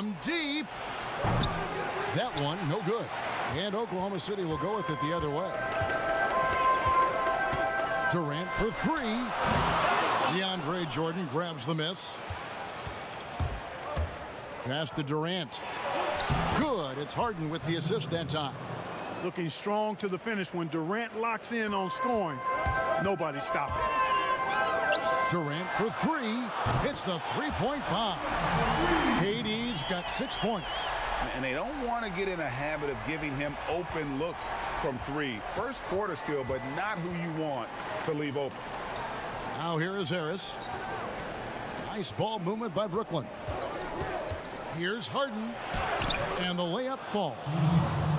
from deep. That one, no good. And Oklahoma City will go with it the other way. Durant for three. DeAndre Jordan grabs the miss. Pass to Durant. Good. It's Harden with the assist that time. Looking strong to the finish when Durant locks in on scoring. Nobody stopping. Durant for three. Hits the three-point bomb. KD's got six points. And they don't want to get in a habit of giving him open looks from three. First quarter still, but not who you want to leave open. Now here is Harris. Nice ball movement by Brooklyn. Here's Harden. And the layup falls.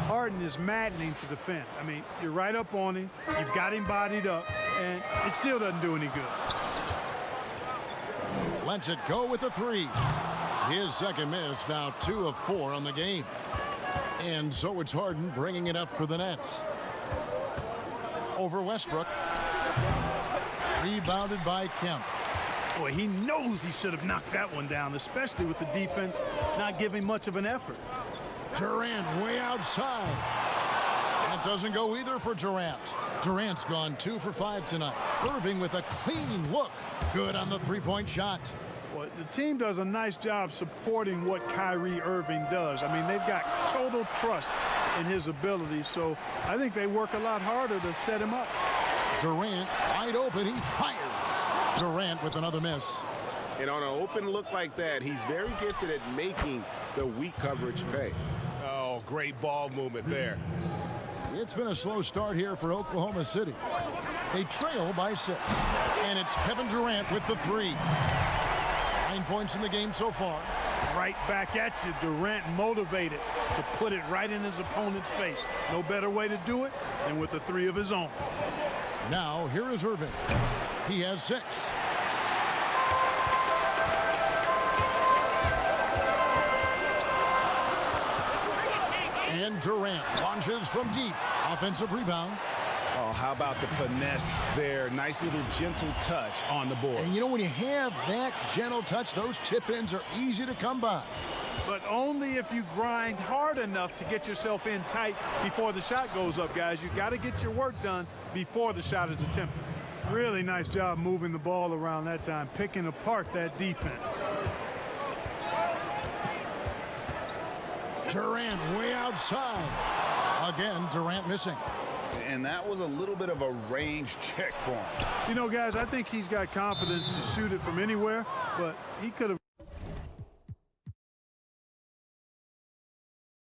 Harden is maddening to defend. I mean, you're right up on him. You've got him bodied up, and it still doesn't do any good. Lets it go with a three. His second miss, now two of four on the game. And so it's Harden bringing it up for the Nets. Over Westbrook. Rebounded by Kemp. Boy, he knows he should have knocked that one down, especially with the defense not giving much of an effort. Durant way outside. That doesn't go either for Durant. Durant's gone two for five tonight. Irving with a clean look. Good on the three-point shot. Well, the team does a nice job supporting what Kyrie Irving does. I mean, they've got total trust in his ability, so I think they work a lot harder to set him up. Durant wide open. He fires. Durant with another miss. And on an open look like that, he's very gifted at making the weak coverage pay. Oh, great ball movement there. It's been a slow start here for Oklahoma City. They trail by six. And it's Kevin Durant with the three. Nine points in the game so far. Right back at you. Durant motivated to put it right in his opponent's face. No better way to do it than with the three of his own. Now, here is Irving. He has six. And Durant launches from deep. Offensive rebound. Oh, how about the finesse there? Nice little gentle touch on the board. And you know, when you have that gentle touch, those chip-ins are easy to come by. But only if you grind hard enough to get yourself in tight before the shot goes up, guys. You've got to get your work done before the shot is attempted. Really nice job moving the ball around that time, picking apart that defense. Durant way outside. Again, Durant missing. And that was a little bit of a range check for him. You know, guys, I think he's got confidence to shoot it from anywhere, but he could have